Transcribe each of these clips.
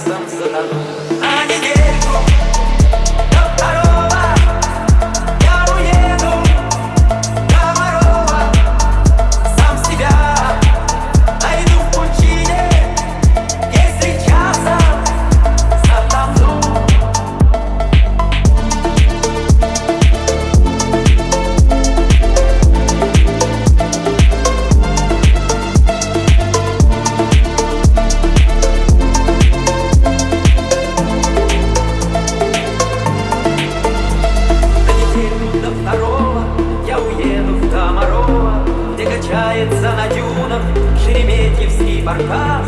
coração sanador. Ah, guerreiro. Качается на дюнах Шереметьевский баркас.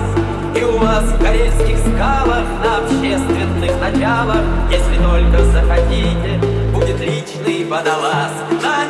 И у вас в карельских скалах на общественных началах, Если только захотите, будет личный водолаз. На